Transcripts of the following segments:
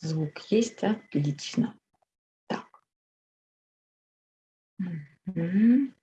Звук есть, отлично. Так. Мгм.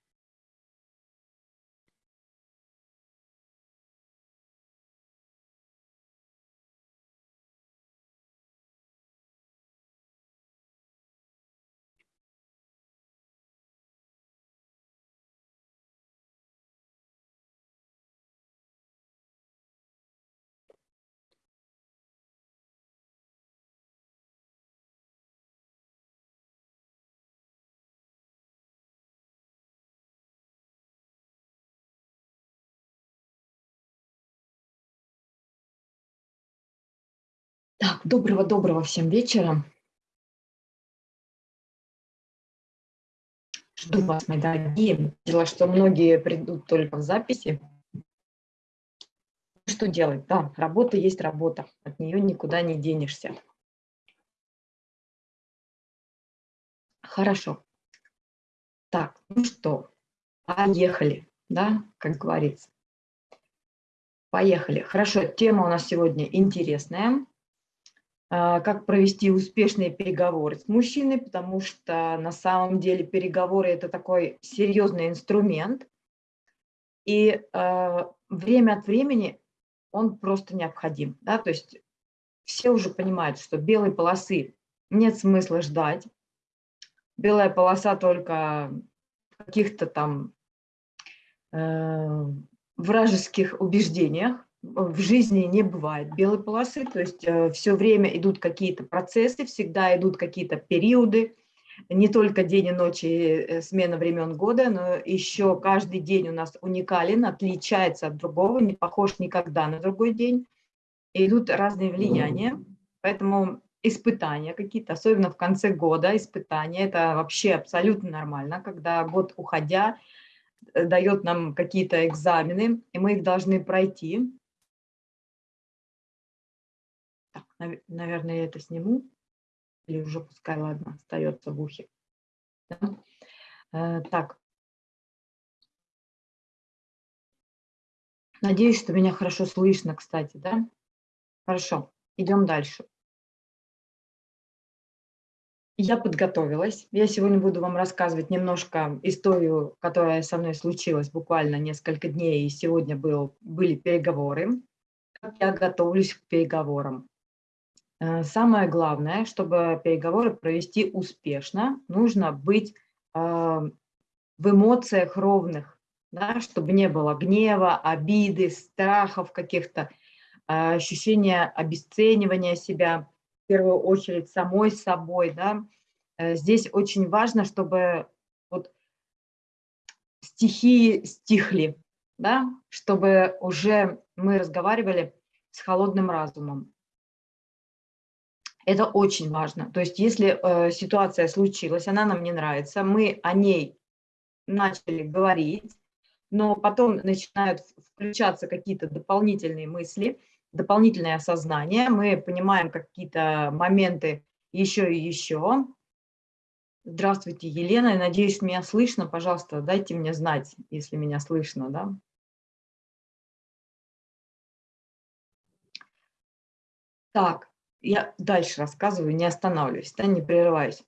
Так, доброго-доброго всем вечера. Жду вас, мои дорогие. Видела, что многие придут только в записи. Что делать? Да, работа есть работа. От нее никуда не денешься. Хорошо. Так, ну что, поехали, да, как говорится. Поехали. Хорошо, тема у нас сегодня интересная. А, как провести успешные переговоры с мужчиной, потому что на самом деле переговоры – это такой серьезный инструмент, и э, время от времени он просто необходим. Да? То есть все уже понимают, что белой полосы нет смысла ждать, белая полоса только каких-то там э, вражеских убеждениях, в жизни не бывает белой полосы, то есть э, все время идут какие-то процессы, всегда идут какие-то периоды, не только день и ночь и э, смена времен года, но еще каждый день у нас уникален, отличается от другого, не похож никогда на другой день. И идут разные влияния, поэтому испытания какие-то, особенно в конце года испытания, это вообще абсолютно нормально, когда год уходя э, дает нам какие-то экзамены, и мы их должны пройти. Наверное, я это сниму. Или уже пускай, ладно, остается в ухе. Да? Э, так. Надеюсь, что меня хорошо слышно, кстати, да? Хорошо, идем дальше. Я подготовилась. Я сегодня буду вам рассказывать немножко историю, которая со мной случилась буквально несколько дней, и сегодня был, были переговоры. Как я готовлюсь к переговорам. Э, самое главное, чтобы переговоры провести успешно, нужно быть а, в эмоциях ровных, да, чтобы не было гнева, обиды, страхов каких-то, а, ощущения обесценивания себя, в первую очередь самой собой. Да. Э, здесь очень важно, чтобы вот стихии стихли, да, чтобы уже мы разговаривали с холодным разумом. Это очень важно. То есть если э, ситуация случилась, она нам не нравится, мы о ней начали говорить, но потом начинают включаться какие-то дополнительные мысли, дополнительное осознание, мы понимаем какие-то моменты еще и еще. Здравствуйте, Елена, я надеюсь, меня слышно, пожалуйста, дайте мне знать, если меня слышно, да. Так, я дальше рассказываю, не останавливаюсь, да, не прерываюсь.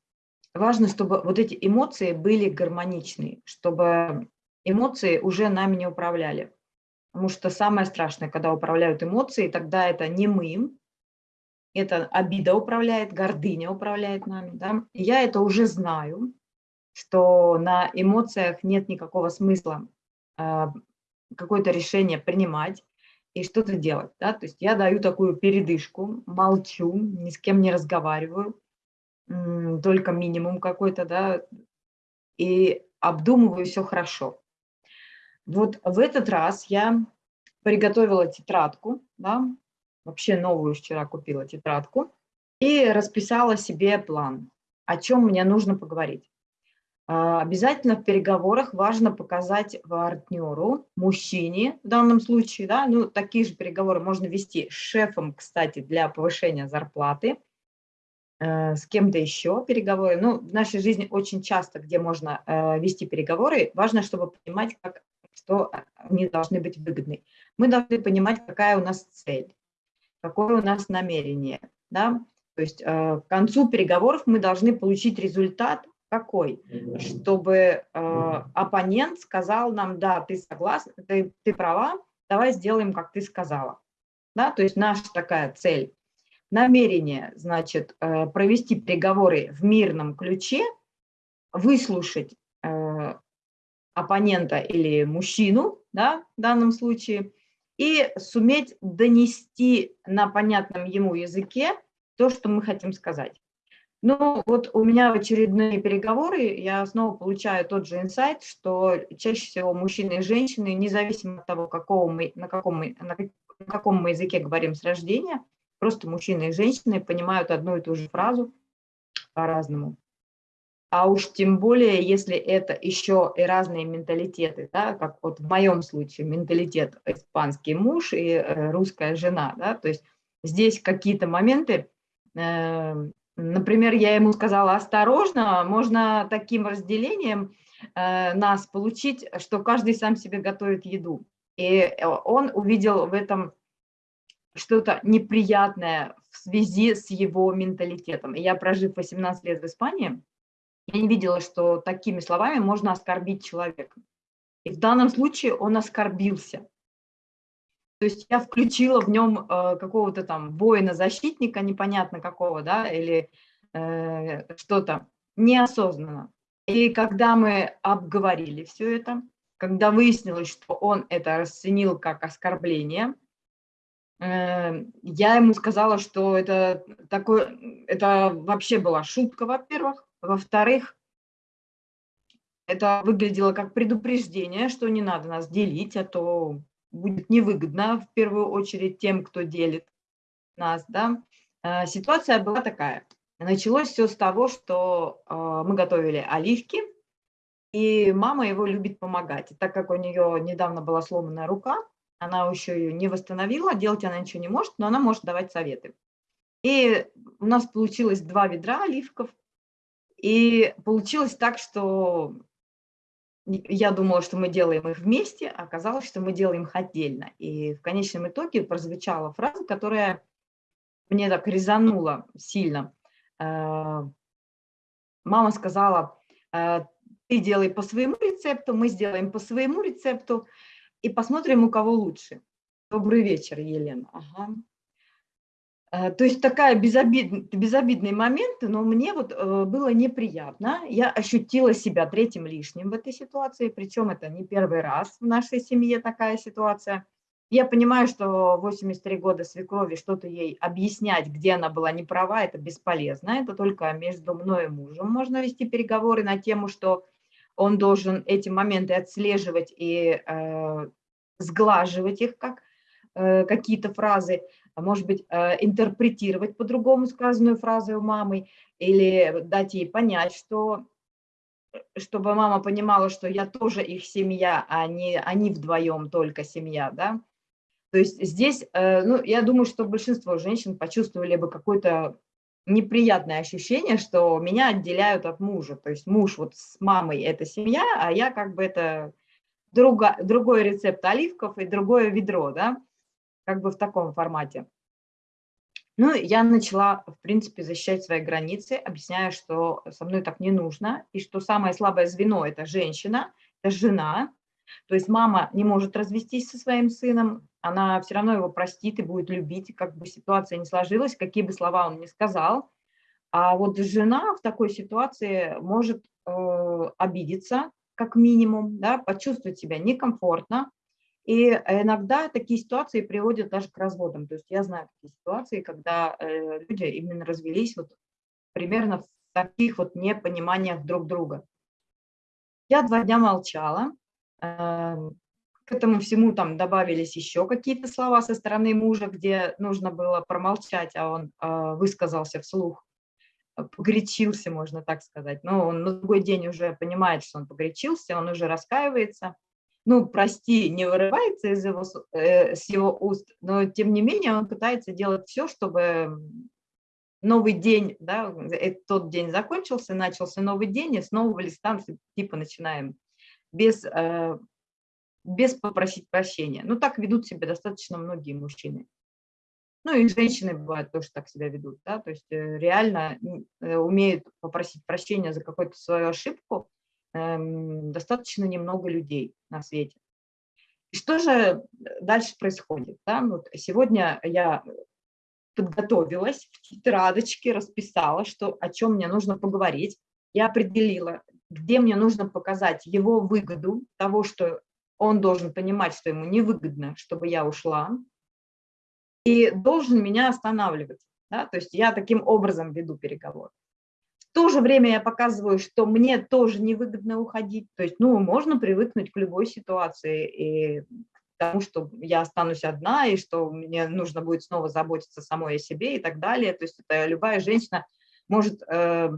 Важно, чтобы вот эти эмоции были гармоничны, чтобы эмоции уже нами не управляли. Потому что самое страшное, когда управляют эмоции, тогда это не мы, это обида управляет, гордыня управляет нами. Да? Я это уже знаю, что на эмоциях нет никакого смысла э, какое-то решение принимать, и что-то делать. Да? То есть я даю такую передышку, молчу, ни с кем не разговариваю, только минимум какой-то, да, и обдумываю все хорошо. Вот в этот раз я приготовила тетрадку, да, вообще новую вчера купила тетрадку, и расписала себе план, о чем мне нужно поговорить. А, обязательно в переговорах важно показать партнеру, мужчине в данном случае, да, ну, такие же переговоры можно вести с шефом, кстати, для повышения зарплаты, э, с кем-то еще переговоры. Ну, в нашей жизни очень часто, где можно э, вести переговоры, важно, чтобы понимать, как, что они должны быть выгодны. Мы должны понимать, какая у нас цель, какое у нас намерение, да, То есть к концу переговоров мы должны получить результат какой? Чтобы оппонент сказал нам, да, ты согласна, ты, ты права, давай сделаем, как ты сказала. Да? То есть наша такая цель. Намерение, значит, провести переговоры в мирном ключе, выслушать оппонента или мужчину, да, в данном случае, и суметь донести на понятном ему языке то, что мы хотим сказать. Ну, вот у меня очередные переговоры я снова получаю тот же инсайт, что чаще всего мужчины и женщины, независимо от того, какого мы, на, каком мы, на каком мы языке говорим с рождения, просто мужчины и женщины понимают одну и ту же фразу по-разному. А уж тем более, если это еще и разные менталитеты, да, как вот в моем случае менталитет испанский муж и э, русская жена, да, то есть здесь какие-то моменты, э, например, я ему сказала осторожно, можно таким разделением э, нас получить, что каждый сам себе готовит еду. И он увидел в этом что-то неприятное в связи с его менталитетом. И я, прожив 18 лет в Испании, я не видела, что такими словами можно оскорбить человека. И в данном случае он оскорбился. То есть я включила в нем э, какого-то там воина-защитника, непонятно какого, да, или э, что-то неосознанно. И когда мы обговорили все это, когда выяснилось, что он это расценил как оскорбление, э, я ему сказала, что это, такое, это вообще была шутка, во-первых, во-вторых, это выглядело как предупреждение, что не надо нас делить, а то будет невыгодно в первую очередь тем, кто делит нас. Да? А, ситуация была такая. Началось все с того, что а, мы готовили оливки, и мама его любит помогать. Так как у нее недавно была сломанная рука, она еще ее не восстановила, делать она ничего не может, но она может давать советы. И у нас получилось два ведра оливков, и получилось так, что я думала, что мы делаем их вместе, а оказалось, что мы делаем их отдельно. И в конечном итоге прозвучала фраза, которая мне так резанула сильно. Э, мама сказала, «Э, ты делай по своему рецепту, мы сделаем по своему рецепту и посмотрим, у кого лучше. Добрый вечер, Елена. Ага. Э, то есть такая безобид, безобидный момент, но мне вот э, было неприятно. Я ощутила себя третьим лишним в этой ситуации, причем это не первый раз в нашей семье такая ситуация. Я понимаю, что 83 года свекрови что-то ей объяснять, где она была не права, это бесполезно. Это только между мной и мужем можно вести переговоры на тему, что он должен эти моменты отслеживать и э, сглаживать их, как э, какие-то фразы может быть, э, интерпретировать по-другому сказанную фразу у мамы или дать ей понять, что чтобы мама понимала, что я тоже их семья, а не они вдвоем только семья, да. То есть здесь, э, ну, я думаю, что большинство женщин почувствовали бы какое-то неприятное ощущение, что меня отделяют от мужа. То есть муж вот с мамой – это семья, а я как бы это друга, другой рецепт оливков и другое ведро, да как бы в таком формате. Ну, я начала, в принципе, защищать свои границы, объясняя, что со мной так не нужно, и что самое слабое звено – это женщина, это жена. То есть мама не может развестись со своим сыном, она все равно его простит и будет любить, как бы ситуация не сложилась, какие бы слова он ни сказал. А вот жена в такой ситуации может э, обидеться, как минимум, да, почувствовать себя некомфортно, и иногда такие ситуации приводят даже к разводам. То есть я знаю такие ситуации, когда э, люди именно развелись вот примерно в таких вот непониманиях друг друга. Я два дня молчала. Эм, к этому всему там добавились еще какие-то слова со стороны мужа, где нужно было промолчать, а он э, высказался вслух, погорячился, можно так сказать. Но он на другой день уже понимает, что он погорячился, он уже раскаивается ну, прости, не вырывается из его, э, с его уст, но тем не менее он пытается делать все, чтобы новый день, да, тот день закончился, начался новый день, и с нового листа типа начинаем без, э, без попросить прощения. Ну, так ведут себя достаточно многие мужчины. Ну и женщины бывают тоже так себя ведут, да, то есть э, реально э, умеют попросить прощения за какую-то свою ошибку достаточно немного людей на свете. И что же дальше происходит? Да? Вот сегодня я подготовилась в тетрадочке, расписала, что, о чем мне нужно поговорить. Я определила, где мне нужно показать его выгоду, того, что он должен понимать, что ему невыгодно, чтобы я ушла, и должен меня останавливать. Да? То есть я таким образом веду переговоры. То же время я показываю, что мне тоже невыгодно уходить. То есть, ну, можно привыкнуть к любой ситуации и тому, что я останусь одна, и что мне нужно будет снова заботиться самой о себе и так далее. То есть это любая женщина может... Э,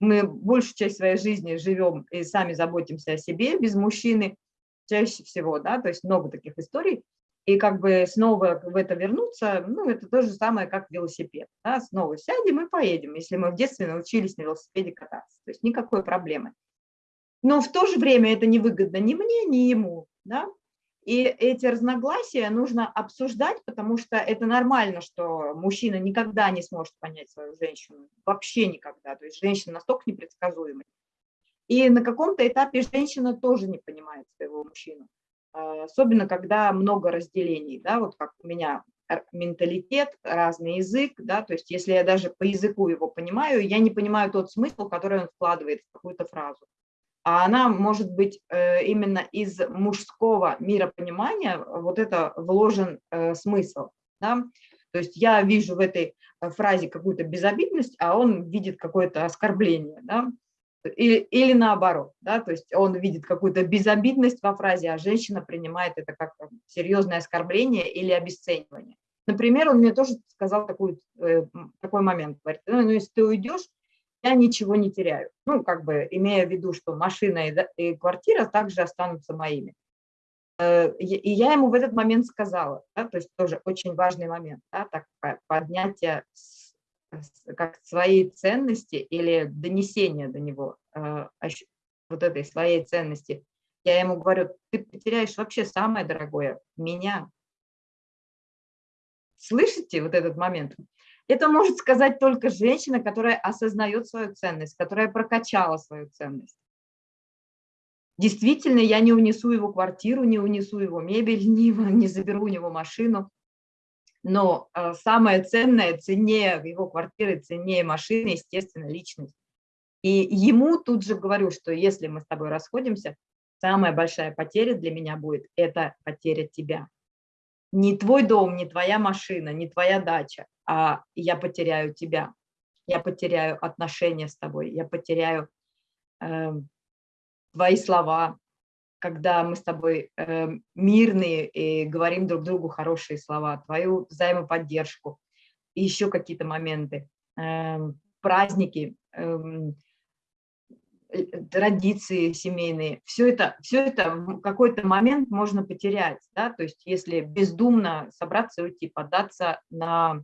мы большую часть своей жизни живем и сами заботимся о себе без мужчины, чаще всего, да, то есть много таких историй. И как бы снова в это вернуться, ну, это то же самое, как велосипед. Да? Снова сядем и поедем, если мы в детстве научились на велосипеде кататься. То есть никакой проблемы. Но в то же время это невыгодно ни мне, ни ему. Да? И эти разногласия нужно обсуждать, потому что это нормально, что мужчина никогда не сможет понять свою женщину. Вообще никогда. То есть женщина настолько непредсказуемая. И на каком-то этапе женщина тоже не понимает своего мужчину. А, особенно когда много разделений, да, вот как у меня менталитет, разный язык, да, то есть если я даже по языку его понимаю, я не понимаю тот смысл, который он вкладывает в какую-то фразу. А она может быть э, именно из мужского миропонимания, вот это вложен э, смысл, да, то есть я вижу в этой э, фразе какую-то безобидность, а он видит какое-то оскорбление, да, или, или наоборот, да, то есть он видит какую-то безобидность во фразе, а женщина принимает это как серьезное оскорбление или обесценивание. Например, он мне тоже сказал такой, э, такой момент, говорит, ну, ну, если ты уйдешь, я ничего не теряю. Ну, как бы имея в виду, что машина и, и квартира также останутся моими. Э, и я ему в этот момент сказала, да, то есть тоже очень важный момент, да, так, поднятие как свои ценности или донесение до него э, вот этой своей ценности, я ему говорю, ты потеряешь вообще самое дорогое, меня. Слышите вот этот момент? Это может сказать только женщина, которая осознает свою ценность, которая прокачала свою ценность. Действительно, я не унесу его квартиру, не унесу его мебель, не, не заберу у него машину но э, самое ценное, ценнее его квартиры, ценнее машины, естественно, личность. И ему тут же говорю, что если мы с тобой расходимся, самая большая потеря для меня будет – это потеря тебя. Не твой дом, не твоя машина, не твоя дача, а я потеряю тебя. Я потеряю отношения с тобой, я потеряю э, твои слова, когда мы с тобой э, мирные и говорим друг другу хорошие слова, твою взаимоподдержку, и еще какие-то моменты, э, праздники, эм, э, традиции семейные, все это, все это в какой-то момент можно потерять, да, то есть если бездумно собраться и уйти, податься на,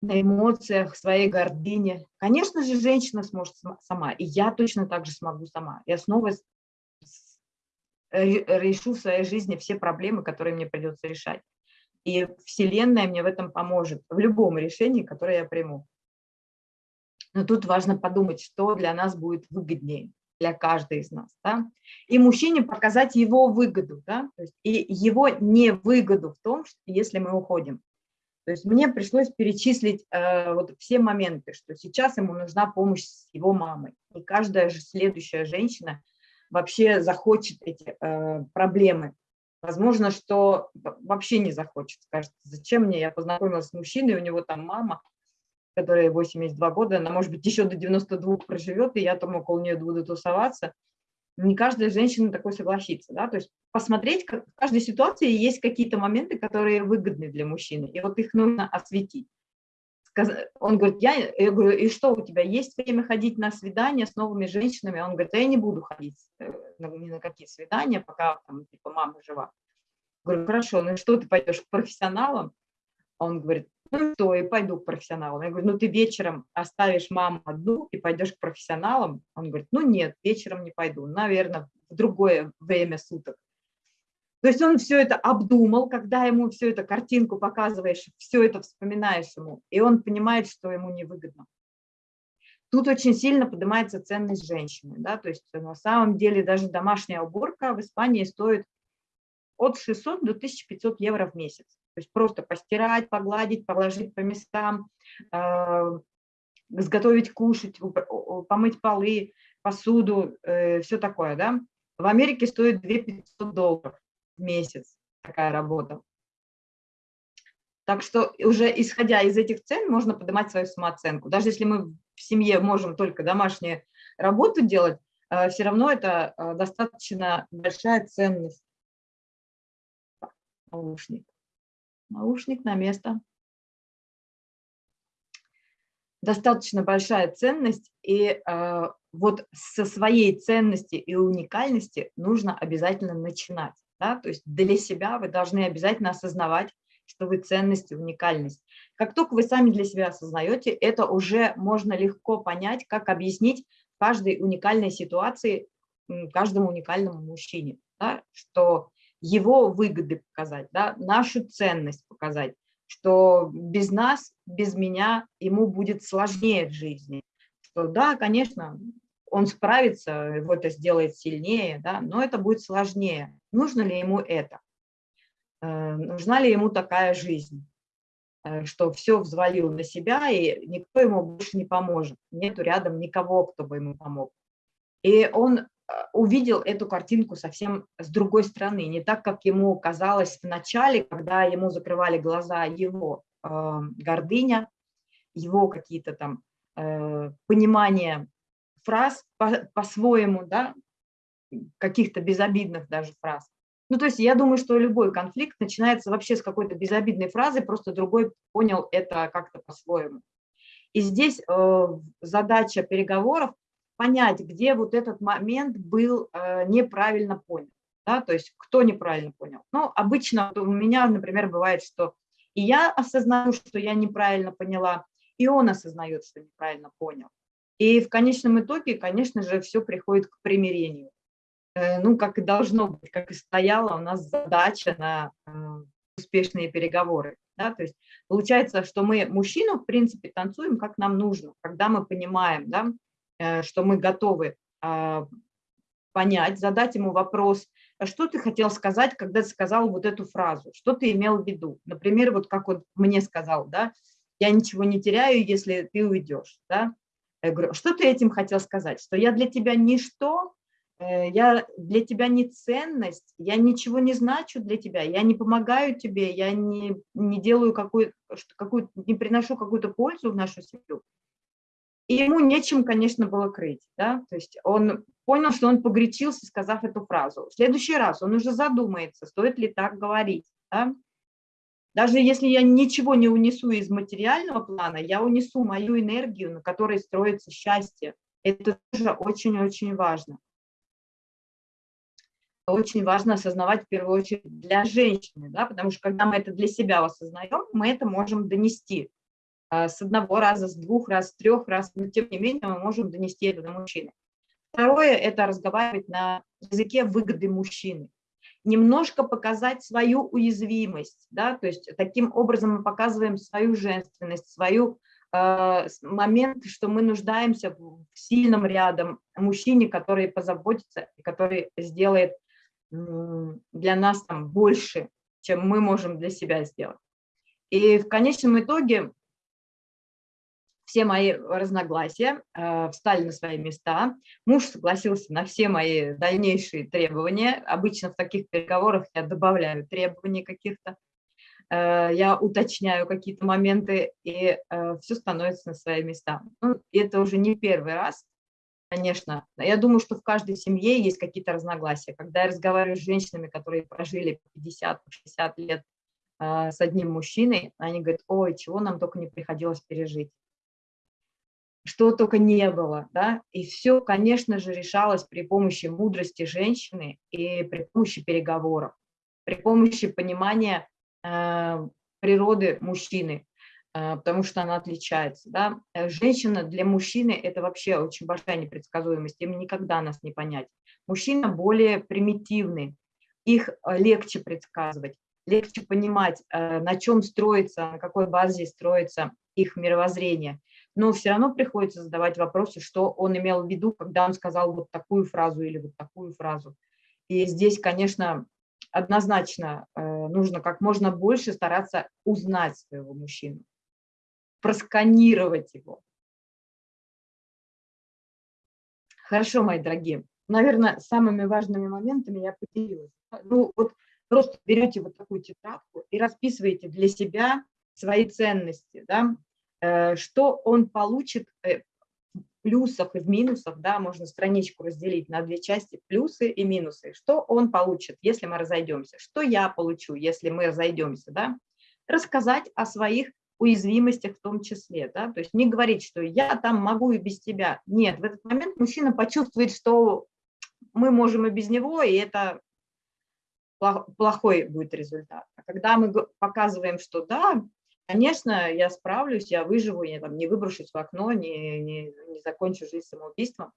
на эмоциях, своей гордыне. Конечно же, женщина сможет сама, и я точно так же смогу сама. Я снова решу в своей жизни все проблемы, которые мне придется решать. И Вселенная мне в этом поможет, в любом решении, которое я приму. Но тут важно подумать, что для нас будет выгоднее, для каждой из нас. Да? И мужчине показать его выгоду, да? То есть и его невыгоду в том, что если мы уходим. То есть мне пришлось перечислить э, вот все моменты, что сейчас ему нужна помощь с его мамой. И каждая же следующая женщина – вообще захочет эти э, проблемы. Возможно, что вообще не захочет, скажет, зачем мне, я познакомилась с мужчиной, у него там мама, которая 82 года, она, может быть, еще до 92 проживет, и я там около нее буду тусоваться. Не каждая женщина такой согласится, да, то есть посмотреть, как в каждой ситуации есть какие-то моменты, которые выгодны для мужчины, и вот их нужно осветить он говорит, я, я говорю, и что, у тебя есть время ходить на свидания с новыми женщинами? Он говорит, я не буду ходить э, ни на какие свидания, пока там, типа, мама жива. Говорю, хорошо, ну что, ты пойдешь к профессионалам? Он говорит, ну что, и пойду к профессионалам. Я говорю, ну ты вечером оставишь маму одну и пойдешь к профессионалам? Он говорит, ну нет, вечером не пойду, наверное, в другое время суток. То есть он все это обдумал, когда ему всю эту картинку показываешь, все это вспоминаешь ему, и он понимает, что ему невыгодно. Тут очень сильно поднимается ценность женщины. Да? То есть на самом деле даже домашняя уборка в Испании стоит от 600 до 1500 евро в месяц. То есть просто постирать, погладить, положить по местам, э, сготовить кушать, помыть полы, посуду, э, все такое. Да? В Америке стоит 2500 долларов в месяц такая работа. Так что уже исходя из этих цен можно поднимать свою самооценку. Даже если мы в семье можем только домашнюю работу делать, э, все равно это э, достаточно большая ценность. Наушник. Наушник на место. Достаточно большая ценность, и э, вот со своей ценности и уникальности нужно обязательно начинать. Да? То есть для себя вы должны обязательно осознавать, что вы ценность и уникальность. Как только вы сами для себя осознаете, это уже можно легко понять, как объяснить каждой уникальной ситуации каждому уникальному мужчине, да, что его выгоды показать, да, нашу ценность показать, что без нас, без меня ему будет сложнее в жизни. Что да, конечно, он справится, его это сделает сильнее, да, но это будет сложнее. Нужно ли ему это? Э, нужна ли ему такая жизнь? Э, что все взвалил на себя, и никто ему больше не поможет. Нету рядом никого, кто бы ему помог. И он э, увидел эту картинку совсем с другой стороны, не так, как ему казалось в начале, когда ему закрывали глаза его э, гордыня, его какие-то там э, понимания фраз по-своему, по да, каких-то безобидных даже фраз. Ну, то есть я думаю, что любой конфликт начинается вообще с какой-то безобидной фразы, просто другой понял это как-то по-своему. И здесь э, задача переговоров понять, где вот этот момент был э, неправильно понят. Да? То есть кто неправильно понял. Ну, обычно у меня, например, бывает, что и я осознаю, что я неправильно поняла, и он осознает, что неправильно понял. И в конечном итоге, конечно же, все приходит к примирению. Э, ну, как и должно быть, как и стояла у нас задача на э, успешные переговоры. Да? То есть получается, что мы мужчину, в принципе, танцуем, как нам нужно, когда мы понимаем, да, э, что мы готовы а, понять, задать ему вопрос, а что ты хотел сказать, когда ты сказал вот эту фразу, что ты имел в виду. Например, вот как он мне сказал, да, я ничего не теряю, если ты уйдешь, да. Я говорю, что ты этим хотел сказать, что я для тебя ничто, Э, я для тебя не ценность, я ничего не значу для тебя, я не помогаю тебе, я не, не делаю какую, какую не приношу какую-то пользу в нашу семью. И ему нечем, конечно, было крыть. Да? То есть он понял, что он погречился, сказав эту фразу. В следующий раз он уже задумается, стоит ли так говорить. Да? Даже если я ничего не унесу из материального плана, я унесу мою энергию, на которой строится счастье. Это тоже очень-очень важно очень важно осознавать в первую очередь для женщины, да, потому что когда мы это для себя осознаем, мы это можем донести а, с одного раза, с двух раз, с трех раз, но тем не менее мы можем донести это до мужчины. Второе – это разговаривать на языке выгоды мужчины. Немножко показать свою уязвимость, да, то есть таким образом мы показываем свою женственность, свою э, момент, что мы нуждаемся в сильном рядом мужчине, который позаботится, который сделает для нас там больше, чем мы можем для себя сделать. И в конечном итоге все мои разногласия э, встали на свои места. Муж согласился на все мои дальнейшие требования. Обычно в таких переговорах я добавляю требования каких-то. Э, я уточняю какие-то моменты, и э, все становится на свои места. Ну, это уже не первый раз, Конечно. Я думаю, что в каждой семье есть какие-то разногласия. Когда я разговариваю с женщинами, которые прожили 50-60 лет с одним мужчиной, они говорят, ой, чего нам только не приходилось пережить. Что только не было, да, и все, конечно же, решалось при помощи мудрости женщины и при помощи переговоров, при помощи понимания э, природы мужчины, а, потому что она отличается. Да? Э, женщина для мужчины – это вообще очень большая непредсказуемость, им никогда нас не понять. Мужчина более примитивный, их э, легче предсказывать, легче понимать, э, на чем строится, на какой базе строится их мировоззрение. Но все равно приходится задавать вопросы, что он имел в виду, когда он сказал вот такую фразу или вот такую фразу. И здесь, конечно, однозначно э, нужно как можно больше стараться узнать своего мужчину, просканировать его. Хорошо, мои дорогие. Наверное, самыми важными моментами я поделилась. Ну, вот просто берете вот такую тетрадку и расписываете для себя свои ценности, да, что он получит э, в плюсах и в минусах, да, можно страничку разделить на две части, плюсы и минусы, что он получит, если мы разойдемся, что я получу, если мы разойдемся, да, рассказать о своих уязвимостях в том числе, да, то есть не говорить, что я там могу и без тебя. Нет, в этот момент мужчина почувствует, что мы можем и без него, и это плохой будет результат. А когда мы показываем, что да, конечно, я справлюсь, я выживу, я там не выброшусь в окно, не, не, не закончу жизнь самоубийством,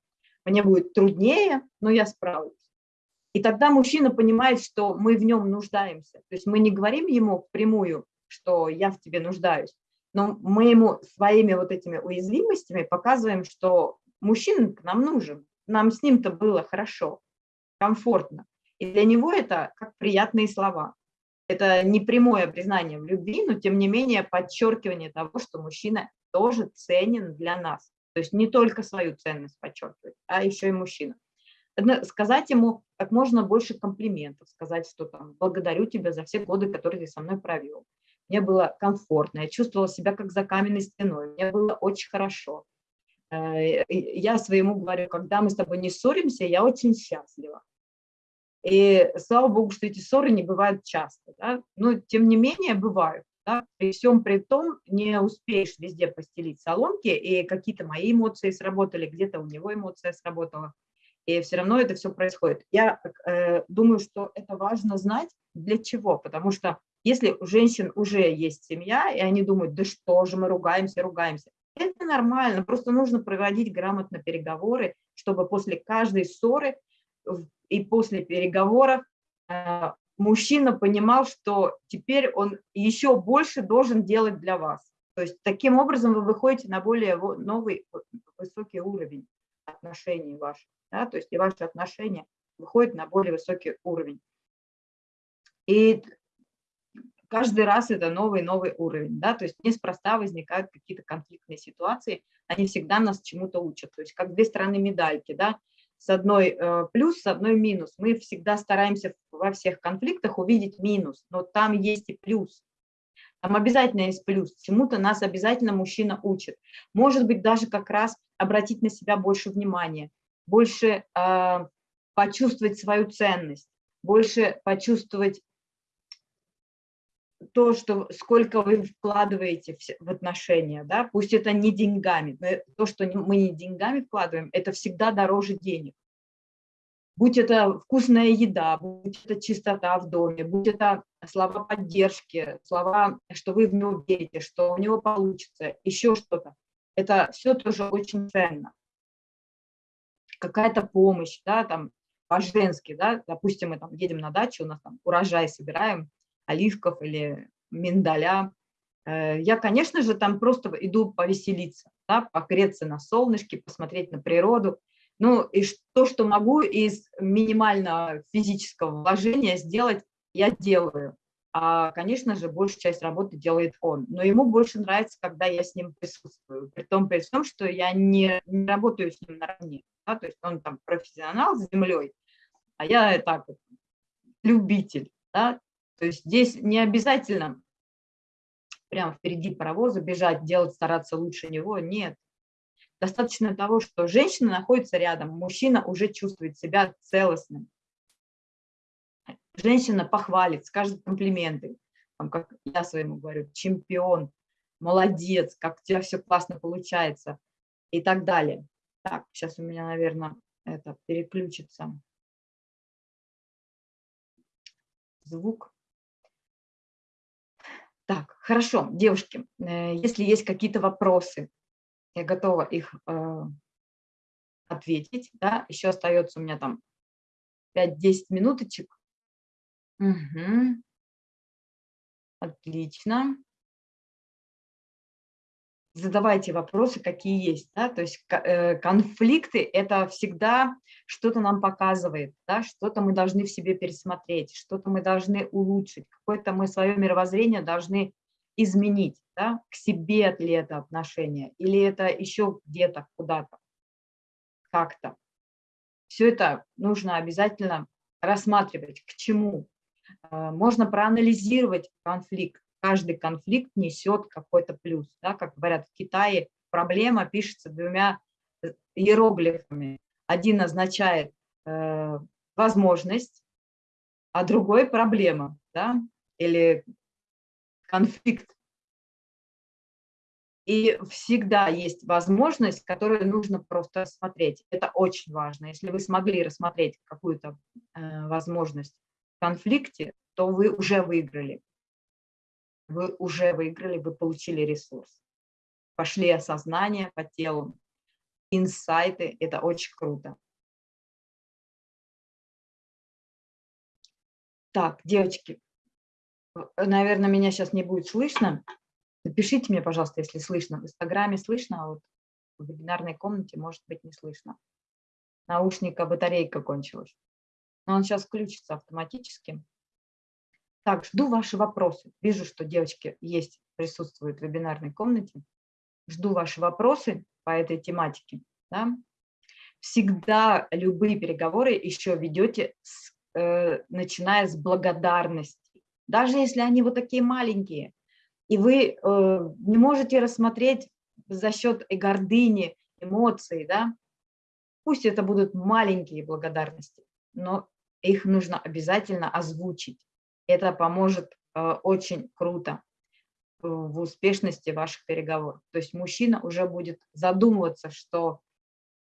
мне будет труднее, но я справлюсь. И тогда мужчина понимает, что мы в нем нуждаемся. То есть мы не говорим ему прямую, что я в тебе нуждаюсь. Но мы ему своими вот этими уязвимостями показываем, что мужчина нам нужен, нам с ним-то было хорошо, комфортно. И для него это как приятные слова. Это не прямое признание в любви, но тем не менее подчеркивание того, что мужчина тоже ценен для нас. То есть не только свою ценность подчеркивать, а еще и мужчина. Сказать ему как можно больше комплиментов, сказать, что там благодарю тебя за все годы, которые ты со мной провел мне было комфортно, я чувствовала себя как за каменной стеной, мне было очень хорошо. Э, я своему говорю, когда мы с тобой не ссоримся, я очень счастлива. И слава богу, что эти ссоры не бывают часто, да? но тем не менее бывают. Да? При всем при том не успеешь везде постелить соломки, и какие-то мои эмоции сработали, где-то у него эмоция сработала, и все равно это все происходит. Я э, думаю, что это важно знать для чего, потому что если у женщин уже есть семья, и они думают, да что же мы ругаемся, ругаемся, это нормально, просто нужно проводить грамотно переговоры, чтобы после каждой ссоры и после переговоров э, мужчина понимал, что теперь он еще больше должен делать для вас. То есть таким образом вы выходите на более новый высокий уровень отношений ваших. Да? То есть и ваши отношения выходят на более высокий уровень. И каждый раз это новый-новый уровень, да, то есть неспроста возникают какие-то конфликтные ситуации, они всегда нас чему-то учат, то есть как две стороны медальки, да, с одной э, плюс, с одной минус. Мы всегда стараемся во всех конфликтах увидеть минус, но там есть и плюс. Там обязательно есть плюс, чему-то нас обязательно мужчина учит. Может быть, даже как раз обратить на себя больше внимания, больше э, почувствовать свою ценность, больше почувствовать то, что сколько вы вкладываете в отношения, да, пусть это не деньгами, но то, что мы не деньгами вкладываем, это всегда дороже денег. Будь это вкусная еда, будь это чистота в доме, будь это слова поддержки, слова, что вы в него верите, что у него получится, еще что-то. Это все тоже очень ценно. Какая-то помощь, да, там, по-женски, да, допустим, мы там едем на дачу, у нас там урожай собираем, оливков или миндаля. Э, я, конечно же, там просто иду повеселиться, да, погреться на солнышке, посмотреть на природу. Ну и то, что могу из минимального физического вложения сделать, я делаю. А, конечно же, большую часть работы делает он. Но ему больше нравится, когда я с ним присутствую. При том, при том, что я не, не работаю с ним наравне. Да? То есть он там профессионал с землей, а я так любитель. Да? То есть здесь не обязательно прямо впереди паровоза бежать, делать, стараться лучше него, нет. Достаточно того, что женщина находится рядом, мужчина уже чувствует себя целостным. Женщина похвалит, скажет комплименты, там, как я своему говорю, чемпион, молодец, как у тебя все классно получается и так далее. Так, сейчас у меня, наверное, это переключится звук. Так, хорошо, девушки, э, если есть какие-то вопросы, я готова их э, ответить. Да? Еще остается у меня там 5-10 минуточек. Угу. Отлично. Задавайте вопросы, какие есть. Да? То есть э, конфликты – это всегда что-то нам показывает, да? что-то мы должны в себе пересмотреть, что-то мы должны улучшить, какое-то мы свое мировоззрение должны изменить. Да? К себе ли это отношение, или это еще где-то, куда-то, как-то. Все это нужно обязательно рассматривать, к чему, Э, можно проанализировать конфликт. Каждый конфликт несет какой-то плюс. Да? Как говорят в Китае, проблема пишется двумя э, иероглифами. Один означает э, возможность, а другой проблема да? или конфликт. И всегда есть возможность, которую нужно просто рассмотреть. Это очень важно. Если вы смогли рассмотреть какую-то э, возможность конфликте, то вы уже выиграли. Вы уже выиграли, вы получили ресурс. Пошли осознание по телу, инсайты, это очень круто. Так, девочки, наверное, меня сейчас не будет слышно. Напишите мне, пожалуйста, если слышно. В Инстаграме слышно, а вот в вебинарной комнате может быть не слышно. Наушника батарейка кончилась но он сейчас включится автоматически. Так, жду ваши вопросы. Вижу, что девочки есть, присутствуют в вебинарной комнате. Жду ваши вопросы по этой тематике. Да? Всегда любые переговоры еще ведете, с, э, начиная с благодарности. Даже если они вот такие маленькие, и вы э, не можете рассмотреть за счет гордыни, эмоций, да, пусть это будут маленькие благодарности, но их нужно обязательно озвучить. Это поможет э, очень круто в успешности ваших переговоров. То есть мужчина уже будет задумываться, что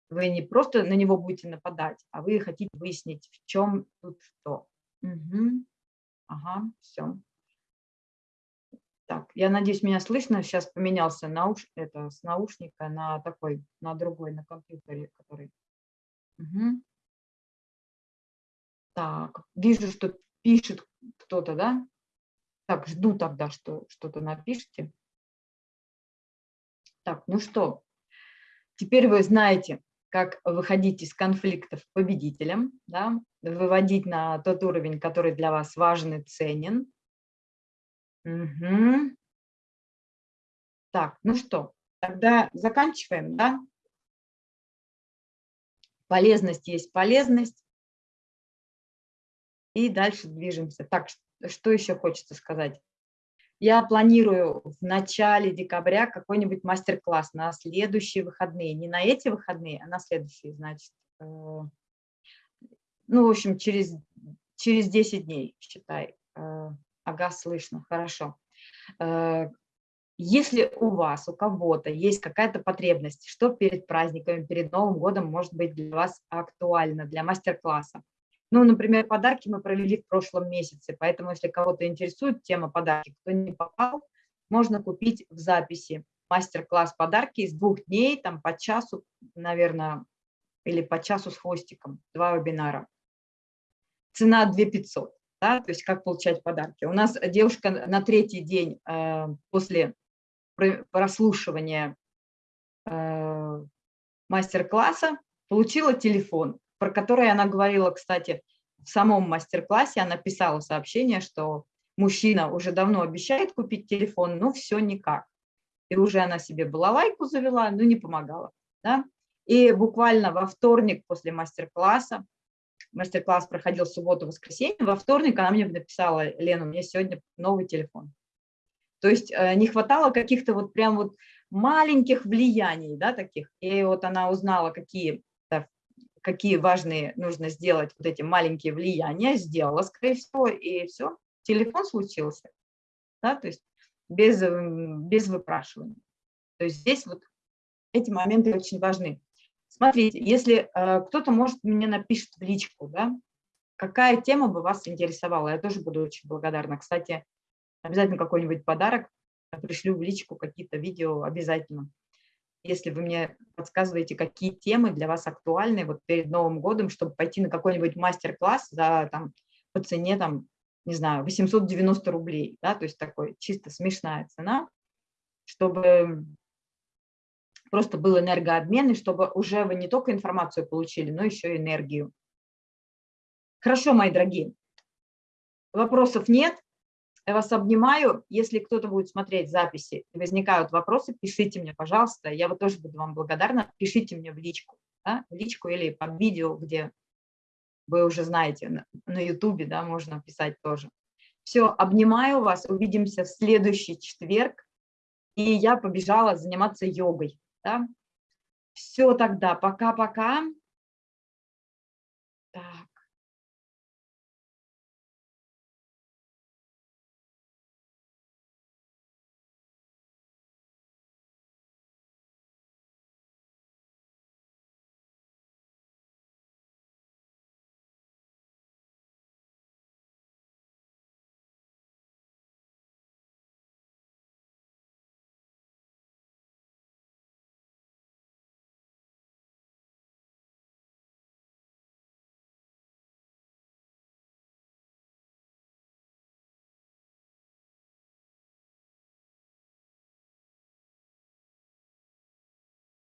вы не просто на него будете нападать, а вы хотите выяснить, в чем тут что. Угу. Ага, все. Так, я надеюсь, меня слышно. Сейчас поменялся науш... это, с наушника на такой, на другой, на компьютере, который... Угу. Так, вижу, что пишет кто-то, да? Так, жду тогда, что что-то напишите. Так, ну что, теперь вы знаете, как выходить из конфликтов победителем, да? выводить на тот уровень, который для вас важен и ценен. Угу. Так, ну что, тогда заканчиваем, да? Полезность есть полезность. И дальше движемся. Так, что еще хочется сказать? Я планирую в начале декабря какой-нибудь мастер-класс на следующие выходные. Не на эти выходные, а на следующие, значит. Э, ну, в общем, через, через 10 дней, считай. Э, ага, слышно, хорошо. Э, если у вас, у кого-то есть какая-то потребность, что перед праздниками, перед Новым годом может быть для вас актуально, для мастер-класса, ну, например, подарки мы провели в прошлом месяце, поэтому если кого-то интересует тема подарки, кто не попал, можно купить в записи мастер-класс подарки из двух дней, там по часу, наверное, или по часу с хвостиком, два вебинара. Цена 2500, да, то есть как получать подарки. У нас девушка на третий день э, после прослушивания э, мастер-класса получила телефон про которые она говорила, кстати, в самом мастер-классе, она писала сообщение, что мужчина уже давно обещает купить телефон, но все никак. И уже она себе балалайку завела, но не помогала. Да? И буквально во вторник после мастер-класса, мастер-класс проходил субботу-воскресенье, во вторник она мне написала, Лена, у меня сегодня новый телефон. То есть э, не хватало каких-то вот прям вот маленьких влияний, да, таких. И вот она узнала, какие какие важные нужно сделать вот эти маленькие влияния, сделала, скорее всего, и все, телефон случился, да, то есть без, без выпрашивания. То есть здесь вот эти моменты очень важны. Смотрите, если э, кто-то, может, мне напишет в личку, да, какая тема бы вас интересовала, я тоже буду очень благодарна. Кстати, обязательно какой-нибудь подарок пришлю в личку, какие-то видео обязательно если вы мне подсказываете, какие темы для вас актуальны вот перед Новым годом, чтобы пойти на какой-нибудь мастер-класс за, там, по цене там, не знаю, 890 рублей, да, то есть такой чисто смешная цена, чтобы просто был энергообмен, и чтобы уже вы не только информацию получили, но еще и энергию. Хорошо, мои дорогие, вопросов нет, я вас обнимаю. Если кто-то будет смотреть записи и возникают вопросы, пишите мне, пожалуйста. Я вот тоже буду вам благодарна. Пишите мне в личку, да, в личку или под видео, где вы уже знаете, на ютубе, да, можно писать тоже. Все, обнимаю вас, увидимся в следующий четверг. И я побежала заниматься йогой. Да? Все тогда, пока-пока.